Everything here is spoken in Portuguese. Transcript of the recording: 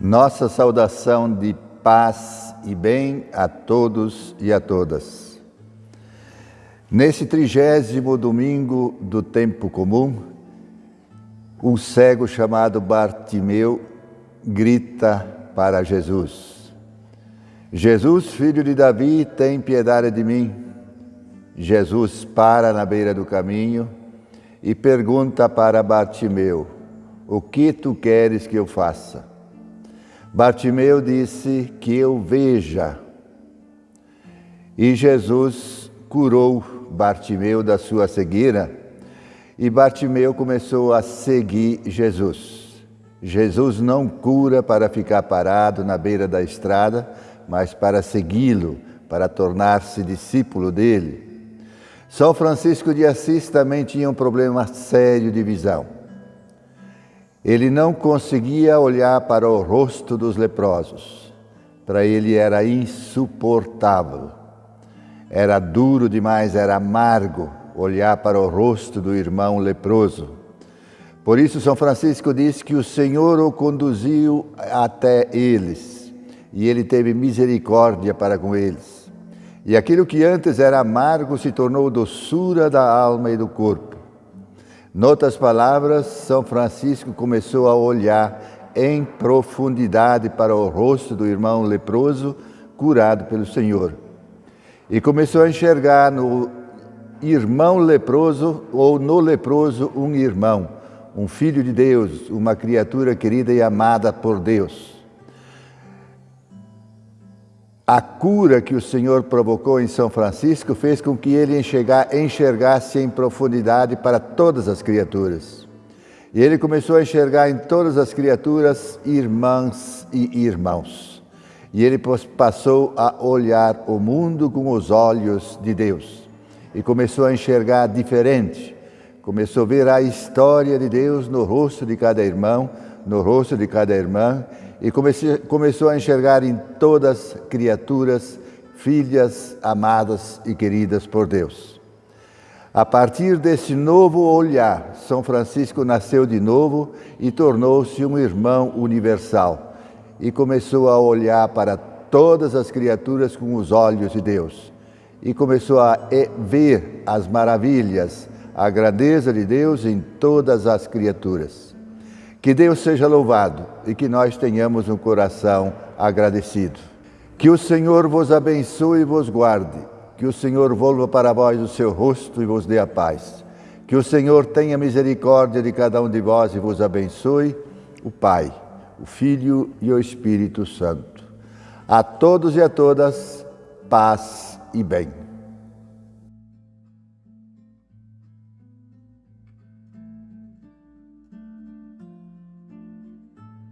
Nossa saudação de paz e bem a todos e a todas. Nesse trigésimo domingo do tempo comum, um cego chamado Bartimeu grita para Jesus: Jesus, filho de Davi, tem piedade de mim. Jesus para na beira do caminho e pergunta para Bartimeu: O que tu queres que eu faça? Bartimeu disse que eu veja. E Jesus curou Bartimeu da sua cegueira e Bartimeu começou a seguir Jesus. Jesus não cura para ficar parado na beira da estrada, mas para segui-lo, para tornar-se discípulo dele. São Francisco de Assis também tinha um problema sério de visão. Ele não conseguia olhar para o rosto dos leprosos. Para ele era insuportável. Era duro demais, era amargo olhar para o rosto do irmão leproso. Por isso, São Francisco diz que o Senhor o conduziu até eles e ele teve misericórdia para com eles. E aquilo que antes era amargo se tornou doçura da alma e do corpo. Noutras palavras, São Francisco começou a olhar em profundidade para o rosto do irmão leproso curado pelo Senhor. E começou a enxergar no irmão leproso ou no leproso um irmão, um filho de Deus, uma criatura querida e amada por Deus. A cura que o Senhor provocou em São Francisco fez com que ele enxergasse em profundidade para todas as criaturas. E ele começou a enxergar em todas as criaturas irmãs e irmãos. E ele passou a olhar o mundo com os olhos de Deus. E começou a enxergar diferente. Começou a ver a história de Deus no rosto de cada irmão, no rosto de cada irmã e comecei, começou a enxergar em todas criaturas filhas amadas e queridas por Deus. A partir desse novo olhar, São Francisco nasceu de novo e tornou-se um irmão universal e começou a olhar para todas as criaturas com os olhos de Deus e começou a ver as maravilhas, a grandeza de Deus em todas as criaturas. Que Deus seja louvado e que nós tenhamos um coração agradecido. Que o Senhor vos abençoe e vos guarde. Que o Senhor volva para vós o seu rosto e vos dê a paz. Que o Senhor tenha misericórdia de cada um de vós e vos abençoe, o Pai, o Filho e o Espírito Santo. A todos e a todas, paz e bem.